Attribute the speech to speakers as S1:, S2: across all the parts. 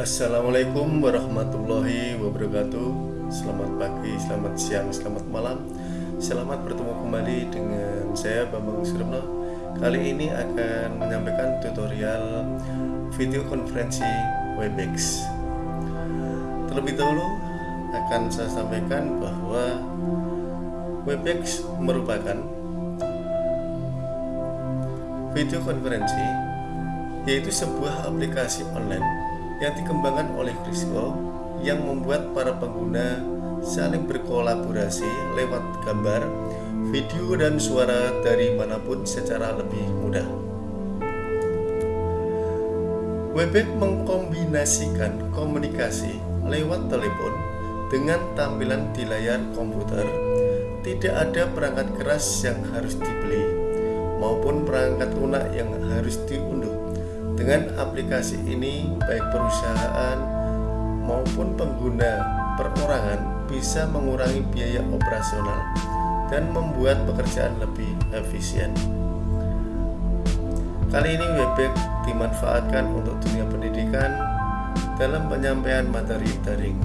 S1: Assalamualaikum warahmatullahi wabarakatuh. Selamat pagi, selamat siang, selamat malam. Selamat bertemu kembali dengan saya Bambang Surabno Kali ini akan menyampaikan tutorial video konferensi Webex. Terlebih dahulu akan saya sampaikan bahwa Webex merupakan video konferensi yaitu sebuah aplikasi online yang dikembangkan oleh Crisco yang membuat para pengguna saling berkolaborasi lewat gambar, video, dan suara dari mana pun secara lebih mudah. Webex mengkombinasikan komunikasi lewat telepon dengan tampilan di layar komputer. Tidak ada perangkat keras yang harus dibeli maupun perangkat lunak yang harus diunduh dengan aplikasi ini, baik perusahaan maupun pengguna perorangan bisa mengurangi biaya operasional dan membuat pekerjaan lebih efisien. Kali ini Webex dimanfaatkan untuk dunia pendidikan dalam penyampaian materi daring.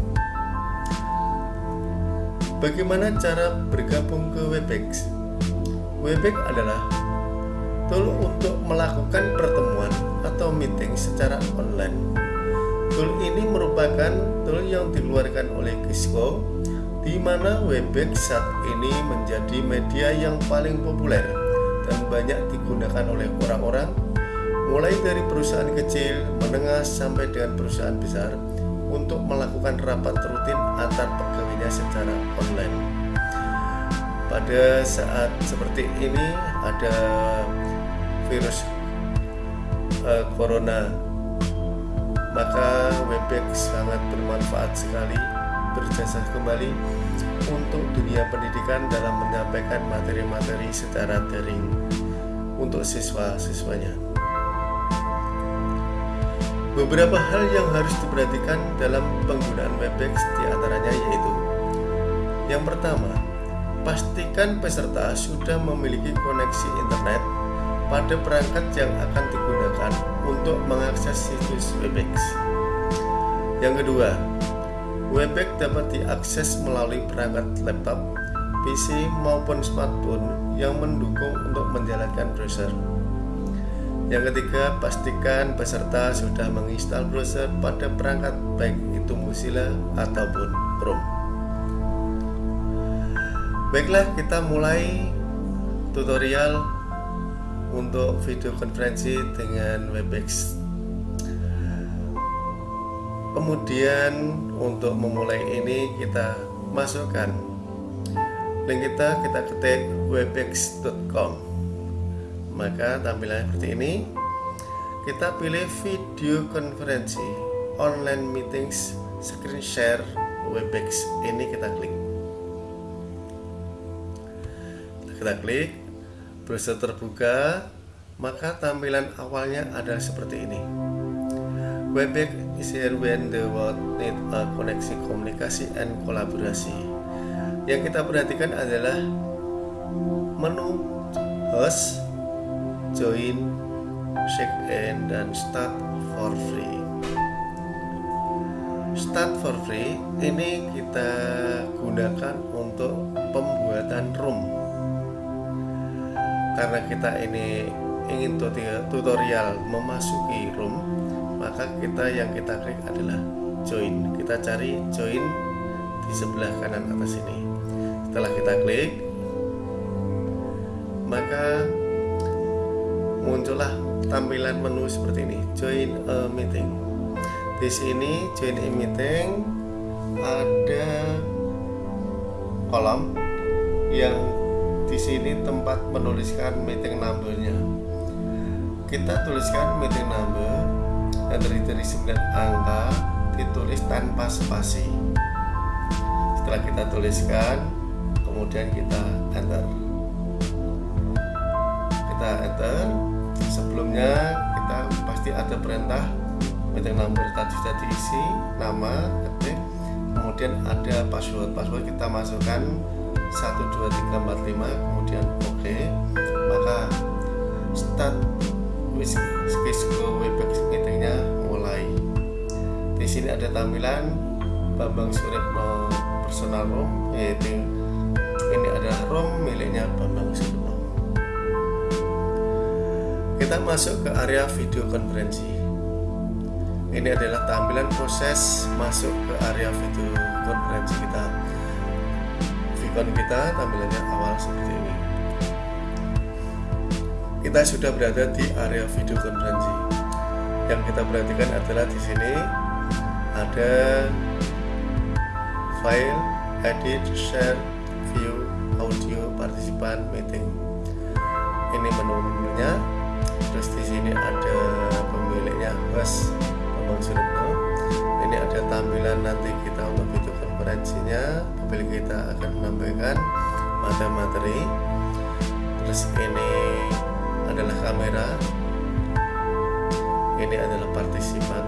S1: Bagaimana cara bergabung ke Webex? Webex adalah tool untuk melakukan pertemuan atau meeting secara online. Tool ini merupakan tool yang dikeluarkan oleh Cisco di mana Webex saat ini menjadi media yang paling populer dan banyak digunakan oleh orang-orang mulai dari perusahaan kecil, menengah sampai dengan perusahaan besar untuk melakukan rapat rutin antar pegawainya secara online. Pada saat seperti ini ada virus uh, corona. Maka Webex sangat bermanfaat sekali berjasa kembali untuk dunia pendidikan dalam menyampaikan materi-materi secara daring untuk siswa-siswanya. Beberapa hal yang harus diperhatikan dalam penggunaan Webex di antaranya yaitu yang pertama pastikan peserta sudah memiliki koneksi internet pada perangkat yang akan digunakan untuk mengakses situs Webex. Yang kedua, Webex dapat diakses melalui perangkat laptop, PC maupun smartphone yang mendukung untuk menjalankan browser. Yang ketiga, pastikan peserta sudah menginstal browser pada perangkat baik itu Mozilla ataupun Chrome. Baiklah, kita mulai tutorial untuk video konferensi dengan Webex. Kemudian untuk memulai ini kita masukkan. Link kita kita ketik webex.com maka tampilannya seperti ini. Kita pilih video konferensi online meetings screen share webex. Ini kita klik. Kita klik browser terbuka maka tampilan awalnya adalah seperti ini. Webex is here when the world need a koneksi komunikasi and kolaborasi. Yang kita perhatikan adalah menu host join check in dan start for free. Start for free ini kita gunakan untuk pembuatan room karena kita ini ingin tutorial memasuki room maka kita yang kita klik adalah join. Kita cari join di sebelah kanan atas ini. Setelah kita klik maka muncullah tampilan menu seperti ini. Join a meeting. Di sini join a meeting ada kolom yang di sini tempat menuliskan meeting numbernya. Kita tuliskan meeting number yang terdiri dari 9 angka ditulis tanpa spasi. Setelah kita tuliskan kemudian kita enter. Kita enter. Sebelumnya kita pasti ada perintah meeting number tadi sudah diisi nama ketik kemudian ada password. Password kita masukkan 1 2 3 4 5 kemudian oke. Okay, maka start Cisco Webex meetingnya mulai. Di sini ada tampilan Bambang Suripno personal room yaitu ini adalah room miliknya Bambang Suripno kita masuk ke area video konferensi. Ini adalah tampilan proses masuk ke area video konferensi kita Kita tampilannya awal seperti ini kita sudah berada di area video konferensi yang kita perhatikan adalah di sini ada file, edit, share, view, audio, partisipan, meeting. Ini menunya. Terus di sini ada pemiliknya Bambang Suripno. Ini ada tampilan nanti kita untuk video konferensinya. Pemilik kita akan menyampaikan materi-materi. Terus ini adalah kamera. Ini adalah partisipan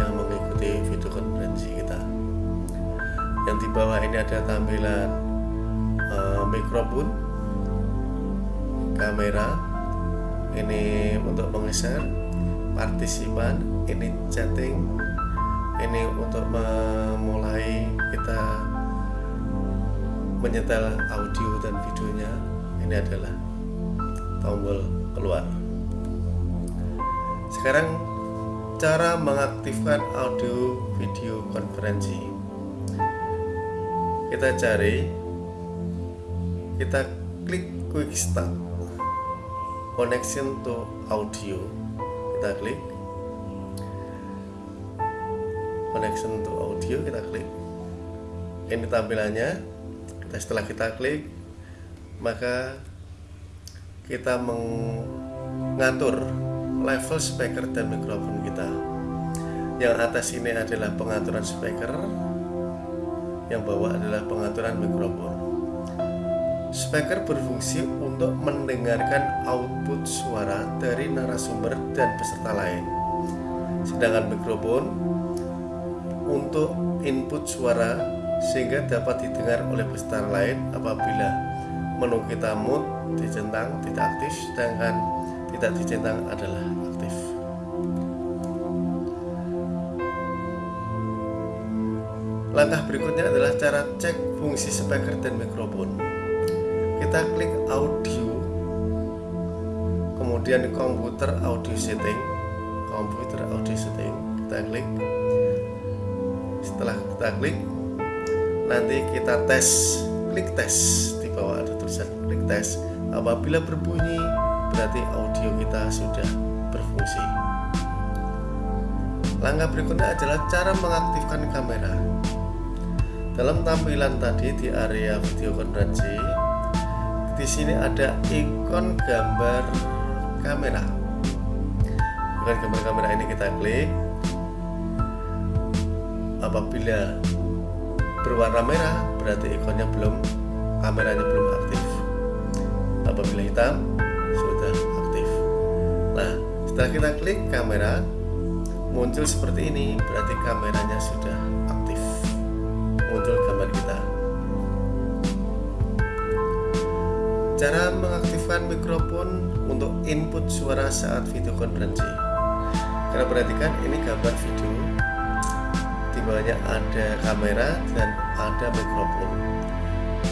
S1: yang mengikuti video konferensi kita yang di bawah ini ada tampilan uh, mikrofon kamera ini untuk menggeser partisipan ini chatting ini untuk memulai kita menyetel audio dan videonya. Ini adalah tombol keluar. Sekarang cara mengaktifkan audio video konferensi. Kita cari kita klik quick start. Connection to audio. Kita klik connection to audio kita klik. Ini tampilannya. Kita setelah kita klik maka kita mengatur level speaker dan mikrofon kita. Yang atas ini adalah pengaturan speaker. Yang bawah adalah pengaturan mikrofon. Speaker berfungsi untuk mendengarkan output suara dari narasumber dan peserta lain. Sedangkan mikrofon untuk input suara sehingga dapat didengar oleh peserta lain apabila menu kita mute dicentang tidak aktif sedangkan tidak dicentang adalah aktif. Langkah berikutnya adalah cara cek fungsi speaker dan mikrofon. Kita klik audio, kemudian komputer audio setting, komputer audio setting, kita klik. Setelah kita klik, nanti kita tes, klik tes di bawah ada tulisan klik tes. Apabila berbunyi berarti audio kita sudah berfungsi. Langkah berikutnya adalah cara mengaktifkan kamera. Dalam tampilan tadi di area video konferensi, di sini ada ikon gambar kamera. Ikon gambar kamera ini kita klik. Apabila berwarna merah, berarti ikonnya belum kameranya belum aktif. Apabila hitam, sudah aktif. Nah, setelah kita klik kamera, muncul seperti ini, berarti kameranya sudah aktif. Muncul gambar kita. Cara mengaktifkan mikrofon untuk input suara saat video konferensi. Karena perhatikan ini gambar video. Bawahnya ada kamera dan ada mikrofon.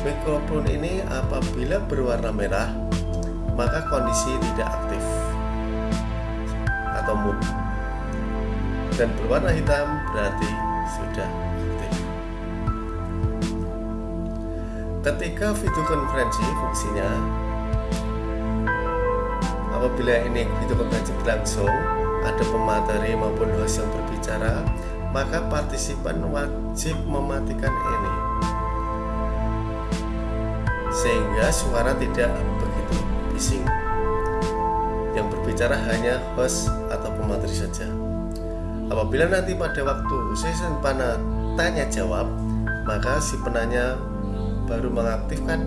S1: Mikrofon ini apabila berwarna merah maka kondisi tidak aktif atau mood dan berwarna hitam berarti sudah aktif ketika video konferensi fungsinya apabila ini video konferensi berlangsung ada pemateri maupun host yang berbicara maka partisipan wajib mematikan ini. Sehingga suara tidak begitu bising. Yang berbicara hanya host atau pemateri saja. Apabila nanti pada waktu sesi panah tanya jawab maka si penanya baru mengaktifkan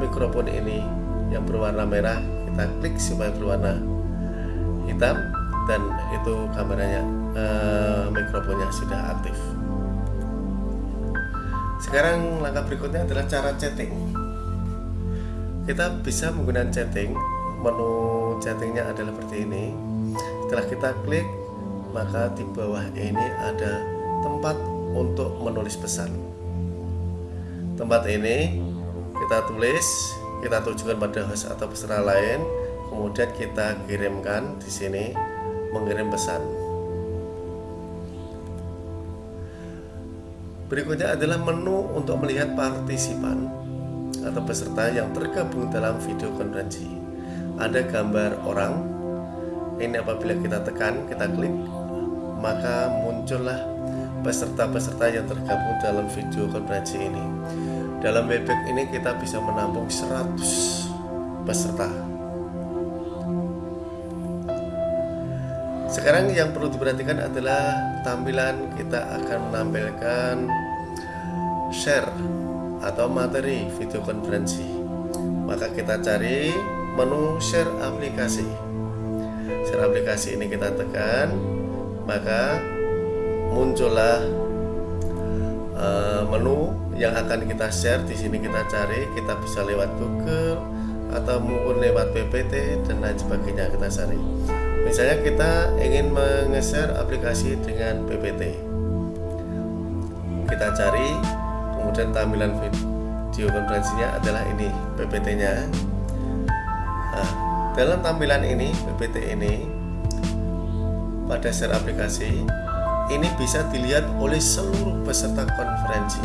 S1: mikrofon ini yang berwarna merah. Kita klik supaya berwarna hitam dan itu kameranya eh, mikrofonnya sudah aktif. Sekarang langkah berikutnya adalah cara chatting. Kita bisa menggunakan chatting. Menu chattingnya adalah seperti ini. Setelah kita klik maka di bawah ini ada tempat untuk menulis pesan. Tempat ini kita tulis, kita tujukan pada host atau peserta lain, kemudian kita kirimkan di sini mengirim pesan. Berikutnya adalah menu untuk melihat partisipan atau peserta yang tergabung dalam video konferensi. Ada gambar orang. Ini apabila kita tekan, kita klik, maka muncullah peserta-peserta yang tergabung dalam video konferensi ini. Dalam Webex ini kita bisa menampung 100 peserta. Sekarang yang perlu diperhatikan adalah tampilan kita akan menampilkan share atau materi video konferensi. Maka kita cari menu share aplikasi. Share aplikasi ini kita tekan, maka muncullah uh, menu yang akan kita share di sini kita cari kita bisa lewat Google atau mungkin lewat PPT dan lain sebagainya kita cari misalnya kita ingin menge-share aplikasi dengan PPT kita cari kemudian tampilan video konferensinya adalah ini PPT nya nah, dalam tampilan ini PPT ini pada share aplikasi ini bisa dilihat oleh seluruh peserta konferensi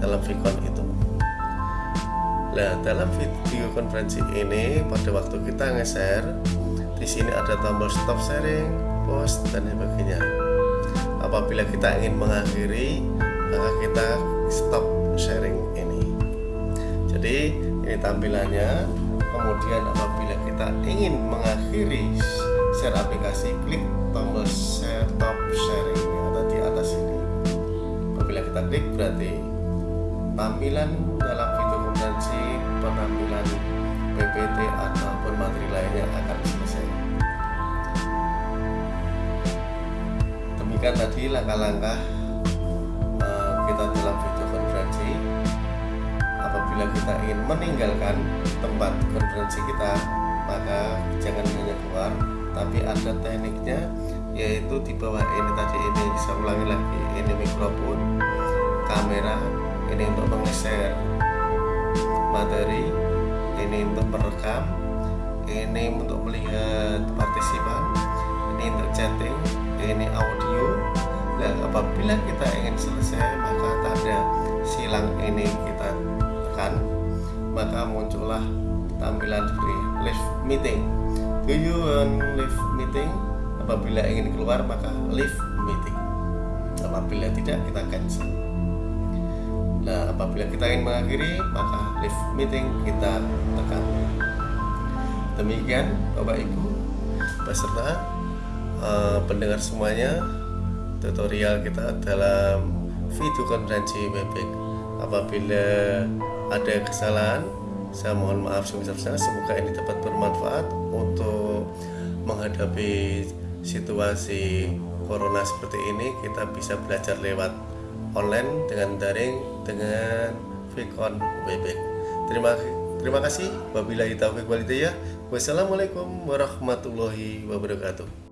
S1: dalam Vicon itu. Nah, dalam video konferensi ini pada waktu kita nge-share di sini ada tombol stop sharing, post dan sebagainya. Apabila kita ingin mengakhiri, maka kita stop sharing ini. Jadi, ini tampilannya. Kemudian apabila kita ingin mengakhiri share aplikasi, klik tombol share top sharing atau di atas ini apabila kita klik berarti tampilan dalam video konferensi penampilan PPT ataupun materi lainnya akan selesai demikian tadi langkah-langkah kita ingin meninggalkan tempat konferensi kita maka jangan hanya keluar tapi ada tekniknya yaitu di bawah ini tadi ini saya ulangi lagi ini mikrofon kamera ini untuk menggeser materi ini untuk merekam ini untuk melihat partisipan ini untuk chatting ini audio. Dan apabila kita ingin selesai maka tanda silang ini kita maka muncullah tampilan seperti live meeting. Do you want live meeting? Apabila ingin keluar maka live meeting. Apabila tidak kita cancel. Nah apabila kita ingin mengakhiri maka live meeting kita tekan. Demikian bapak ibu peserta uh, pendengar semuanya tutorial kita dalam video konferensi Webex apabila ada kesalahan saya mohon maaf sebesar-besarnya. Semoga ini dapat bermanfaat untuk menghadapi situasi corona seperti ini. Kita bisa belajar lewat online dengan daring dengan Vicon Webex terima terima kasih. Wabillahi taufiq walhidayah wassalamualaikum warahmatullahi wabarakatuh